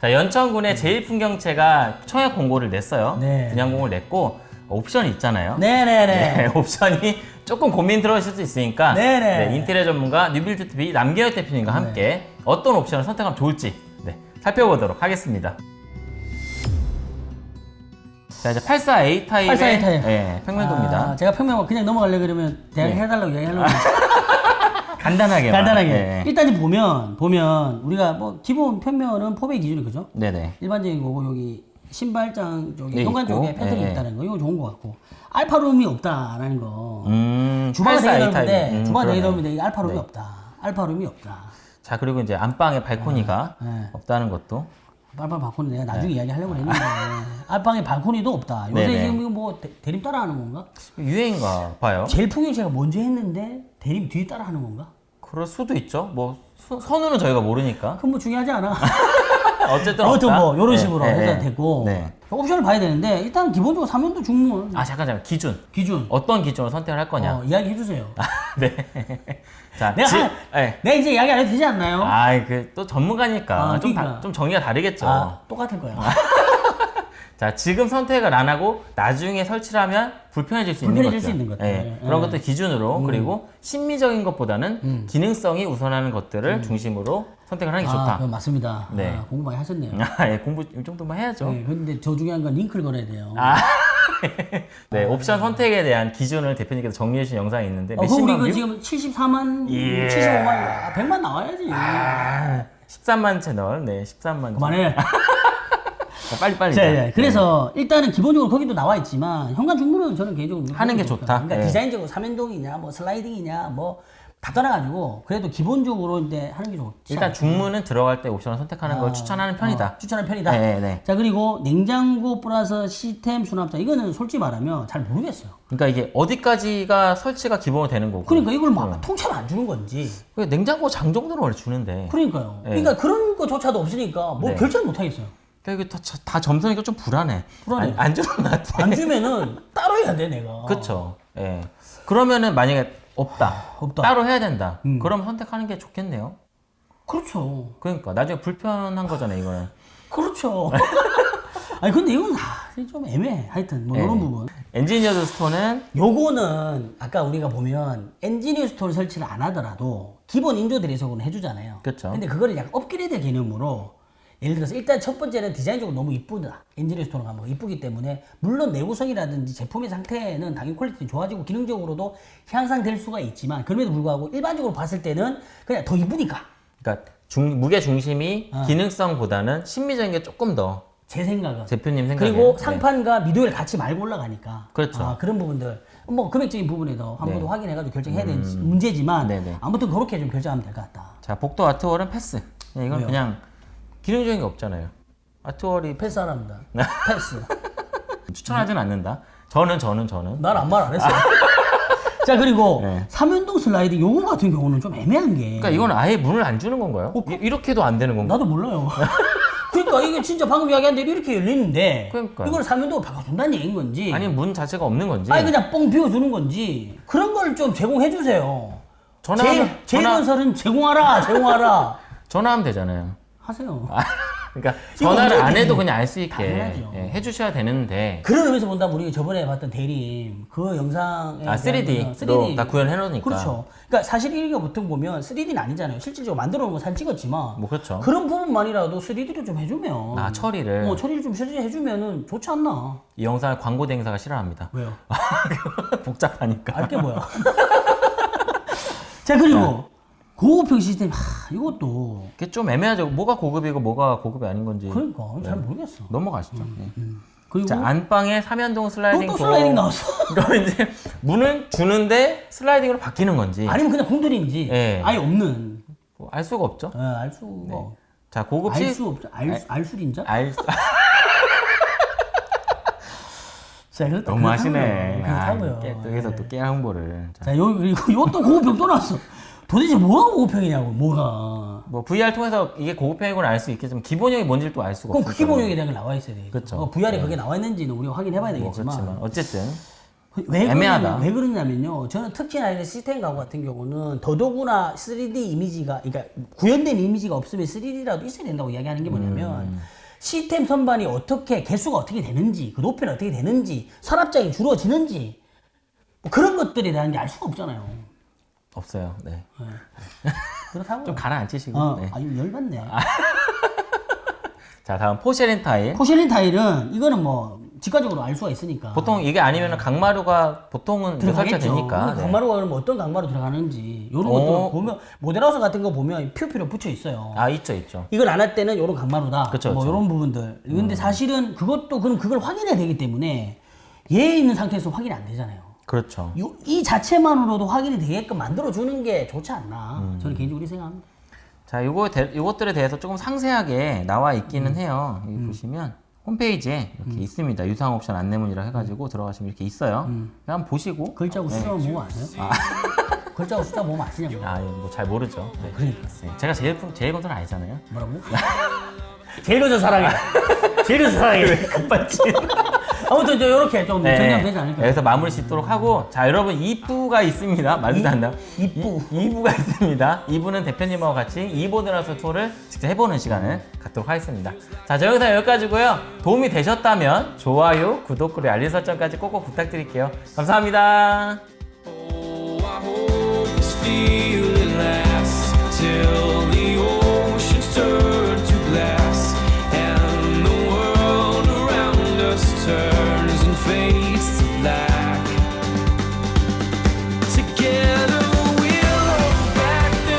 자, 연천군의 제일풍경채가 청약 공고를 냈어요. 네. 분양 공고를 냈고 옵션이 있잖아요. 네네네. 네, 옵션이 조금 고민 들어실 수 있으니까 네네. 네, 인테리어 전문가 뉴빌드 TV 남경혁 대표님과 함께 어떤 옵션을 선택하면 좋을지 네, 살펴보도록 하겠습니다. 자 이제 84A 타입의 84A 타입. 네, 평면도입니다. 아, 제가 평면 그냥 넘어가려 그러면 대학 네. 해달라고 이야기하려고 간단하게 간단하게. 네. 일단 지금 보면 보면 우리가 뭐 기본 평면은 포배 기준이 그죠? 네네. 일반적인 거고 여기 신발장 쪽에 네, 현관. 쪽에 패턴이 네. 있다는 거 이거 좋은 것 같고 알파룸이 없다라는 거. 음, 주방은 되게 84A 타입. 넓은데 음, 주방 되게. 넓은데 알파룸이 네. 없다. 알파룸이 없다. 자 그리고 이제 안방에 발코니가 네. 없다는 것도 빨빨 발코니 내가 나중에 이야기하려고 했는데 알방에 발코니도 없다. 요새 네네. 지금 이거 뭐 대, 대림 따라하는 건가? 유행인가 봐요. 제일 풍경제가 먼저 했는데 대림 뒤에 따라하는 건가? 그럴 수도 있죠. 뭐 수- 선우는 저희가 모르니까. 그건 뭐 중요하지 않아. 어쨌든 아무튼. 뭐 이런 네, 식으로 네, 해서 네. 됐고 네. 옵션을 봐야 되는데 일단 기본적으로 3년도 중문 아 잠깐 잠깐 기준. 기준 어떤 기준으로 선택을 할 거냐. 어, 이야기 해 주세요. 네. 자, 내가 지- 한- 네. 내가 이제 이야기 안 해도 되지 않나요? 아, 그또 전문가니까 아, 좀, 그러니까. 다, 좀 정의가 다르겠죠. 아, 똑같을 거야. 자, 지금 선택을 안 하고 나중에 설치를 하면 불편해질 수 있는 불편해질 것들. 수 있는 것들. 네, 예. 그런 것들 기준으로 그리고 심미적인 것보다는 음. 기능성이 우선하는 것들을 중심으로 선택을 하는 게 아, 좋다. 맞습니다. 네. 아, 공부 많이 하셨네요. 아, 예, 공부 이 정도만 해야죠. 네, 근데 저 중요한 건 링크를 걸어야 돼요. 아, 네, 옵션 선택에 대한 기준을 대표님께서 정리해 주신 영상이 있는데 어, 그럼 우리 몇십만 그 view? 지금 74만, 예. 75만, 아, 100만 나와야지. 아, 13만 채널, 네, 13만. 그만해. 자, 빨리 빨리. 자, 자, 예. 그래서 일단은 기본적으로 거기도 나와 있지만 현관 중문은 저는 개인적으로 하는 게 좋다. 그러니까 예. 디자인적으로 삼연동이냐, 뭐 슬라이딩이냐, 뭐 다 떠나가지고 그래도 기본적으로 이제 하는 게 좋지. 일단. 중문은 들어갈 때 옵션을 선택하는 걸 추천하는 편이다. 어, 추천하는 편이다. 네, 네. 자 그리고 냉장고 플러스 시스템 수납자 이거는 솔직히 말하면 잘 모르겠어요. 그러니까 이게 어디까지가 설치가 기본으로 되는 거고. 그러니까 이걸 막 통째로 안 주는 건지. 그 냉장고 장 정도는 원래 주는데. 그러니까요. 네. 그러니까 그런 거조차도 없으니까 뭐 네. 결정을 못 하겠어요. 그러니까 이게 다, 다 점수니까 좀 불안해. 불안해. 안, 안 주는 것 같아. 안 주면은 따로 해야 돼 내가. 그렇죠. 예. 그러면은 만약에 없다. 없다. 따로 해야 된다. 음. 그럼 선택하는 게 좋겠네요. 그렇죠. 그러니까 나중에 불편한 거잖아요, 이거는. 그렇죠. 아니 근데 이건 아, 좀 애매해. 하여튼 뭐 네. 이런 부분. engineered stone은 요거는 아까 우리가 보면 엔지니어 스토어를 설치를 안 하더라도 기본 인조 대리석으로 해주잖아요. 그쵸. 근데 그거를 약간 업그레이드 개념으로 예를 들어서 일단 첫 번째는 디자인적으로 너무 이쁘다. 엔지니어 스토어가 가면 이쁘기 때문에 물론 내구성이라든지 제품의 상태는 당연히 퀄리티 좋아지고 기능적으로도 향상될 수가 있지만 그럼에도 불구하고 일반적으로 봤을 때는 그냥 더 이쁘니까 그러니까 중, 무게 중심이 어. 기능성보다는 심미적인 게 조금 더 제 생각은 대표님 생각에 그리고 네. 상판과 midway를 같이 물고 올라가니까 그렇죠. 아, 그런 부분들 뭐 금액적인 부분에도 한 번더 네. 확인해가지고 결정해야 되는 문제지만 네네. 아무튼 그렇게 좀 결정하면 될 것 같다. 자, 복도 아트월은 패스. 예, 이건 왜요? 그냥 기능적인 게 없잖아요. 아트월이 패스하랍니다. 네. 패스. 추천하진 않는다. 저는 저는 저는 난 아무 말 안 했어요. 자 그리고 네. 삼연동 슬라이딩 요거 같은 경우는 좀 애매한 게 그러니까 이건 아예 문을 안 주는 건가요? 이- 이렇게도 안 되는 건가? 나도 몰라요. 그러니까 이게 진짜 방금 이야기한 대로 이렇게 열리는데 그러니까요. 이걸 삼연동으로 바꿔준다는 얘기인 건지 아니 문 자체가 없는 건지. 아니 그냥 뻥 비워주는 건지 그런 걸 좀 제공해 주세요. 전화하면 전화 제일건설은 제공하라 제공하라 전화하면 되잖아요. 하세요. 그러니까 이거 전화를 안 해도 그냥 알 수 있게. 예, 해주셔야 되는데 그런 의미에서 본다면 우리가 저번에 봤던 대림 그 영상에 아, 3D 로다 구현해 놓으니까. 그렇죠. 그러니까 사실 이게 보통 보면 3D는 아니잖아요. 실질적으로 만들어 놓은 거 사진 찍었지만 뭐 그렇죠. 그런 부분만이라도 3D로 좀 해주면 아 처리를 어, 처리를 좀 해주면은 좋지 않나? 이 영상을 광고 대행사가 싫어합니다. 왜요? 복잡하니까. 알게 뭐야? 자 그리고 고급형 시스템 하, 이것도 이게 좀 애매하죠. 뭐가 고급이고 뭐가 고급이 아닌 건지 그러니까 잘 모르겠어. 넘어가시죠. 예. 그리고 자 안방에 삼연동 슬라이딩 또, 또. 슬라이딩 나왔어. 그럼 이제 문을 주는데 슬라이딩으로 바뀌는 건지 아니면 그냥 공들인지 예. 아예 없는 뭐 알 수가 없죠. 어, 알 수가 자 고급 시 알수 없죠. 알, 알술인자? 알 자. 너무 하시네. 그렇다고요. 아, 여기서 또깨 홍보를. 자, 자, 요, 그리고 요또 고급형 또 나왔어. 도대체 뭐가 고급형이냐고, 뭐가. 뭐 VR 통해서 이게 고급형이구나 알 수 있겠지만 기본형이 뭔지를 또 알 수가 그럼 없어요. 그 기본형에 대한 게 나와 있어야 돼. 그쵸. 어, VR에 그게 나와 있는지는 우리가 확인해 봐야 뭐 되겠지만. 그렇지만 어쨌든 왜 애매하다. 그러냐면, 왜 그러냐면요. 저는 특히나 이런 시스템 가구 같은 경우는 더더구나 3D 이미지가, 그러니까 구현된 이미지가 없으면 3D라도 있어야 된다고 이야기하는 게 뭐냐면 음. 시스템 선반이 어떻게 개수가 어떻게 되는지, 그 높이는 어떻게 되는지, 서랍장이 줄어지는지 뭐 그런 것들에 대한 게 알 수가 없잖아요. 없어요. 네. 그렇다고. 좀 가라앉히시고. 어, 네. 아니 열받네. 자, 다음 porcelain 타일. porcelain 타일은 이거는 뭐 직관적으로 알 수가 있으니까. 보통 이게 아니면 강마루가 보통은 들어가겠죠. 되니까. 네. 강마루가 그러면 어떤 강마루 들어가는지 이런 어. 것도 보면 모델하우스 같은 거 보면 퓨퓨로 붙여 있어요. 아, 있죠, 있죠. 이걸 안 할 때는 이런 강마루다. 그쵸, 뭐 그쵸. 이런 부분들. 근데 사실은 그것도 그럼 그걸 확인해야 되기 때문에 얘 있는 상태에서 확인이 안 되잖아요. 그렇죠. 요- 이 자체만으로도 확인이 되게끔 만들어 주는 게 좋지 않나. 음. 저는 개인적으로 생각합니다. 자, 요거 대, 요것들에 대해서 조금 상세하게 나와 있기는 해요. 여기 보시면 홈페이지에 이렇게 있습니다. 유상 옵션 안내문이라 해가지고 들어가시면 이렇게 있어요. 한번 보시고. 글자고 숫자만 보면 아세요? 글자고 숫자 보면 아시냐고. 아, 뭐 잘 모르죠. 네. 그러니까. 네, 제가 제일 품- 제일 건설 아니잖아요. 뭐라고? 제일 먼저 사랑해. 제일 먼저 사랑해. 급발진. 아무튼 저 이렇게 좀 정리하면 되지 않을까요? 여기서 마무리 짓도록 하고 자 여러분 2부가 있습니다. 말도 안 나요. 이부. 2부가 있습니다. 2부는 대표님하고 같이 이보드라서 투어를 직접 해보는 시간을 갖도록 하겠습니다. 자, 저 영상 여기까지고요. 도움이 되셨다면 좋아요, 구독, 그리고 알림 설정까지 꼭꼭 부탁드릴게요. 감사합니다. Oh, I hope this feeling lasts till